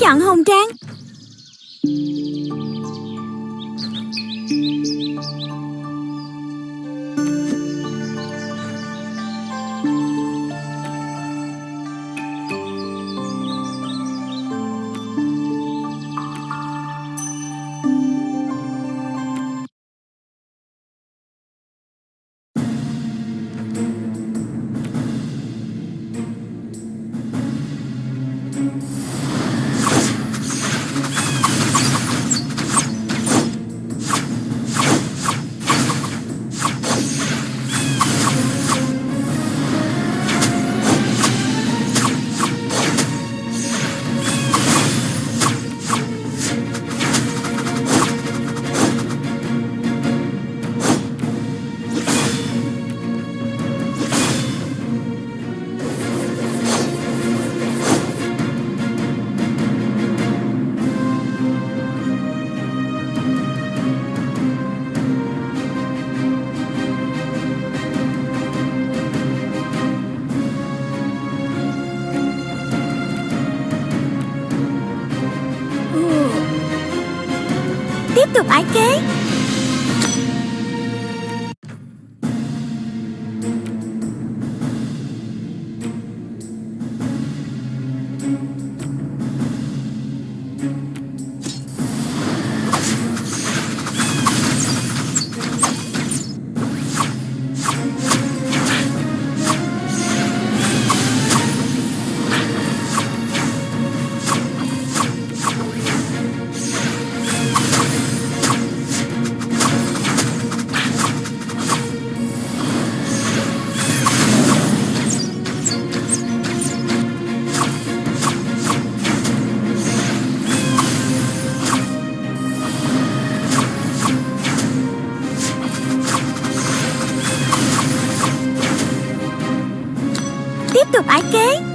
chặn chọn hồng trang I can.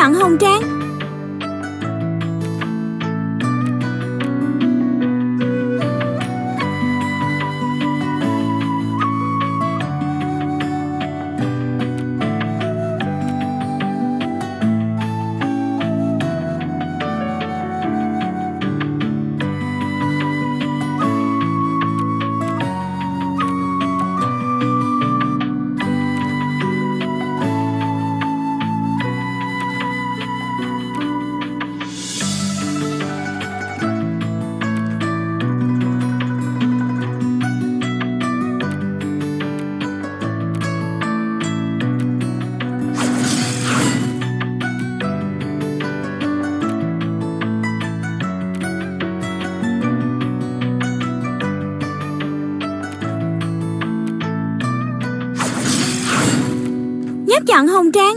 Kế chọn Hồng Trang. Bạn Hồng Trang.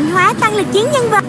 Mạnh hóa tăng lực chiến nhân vật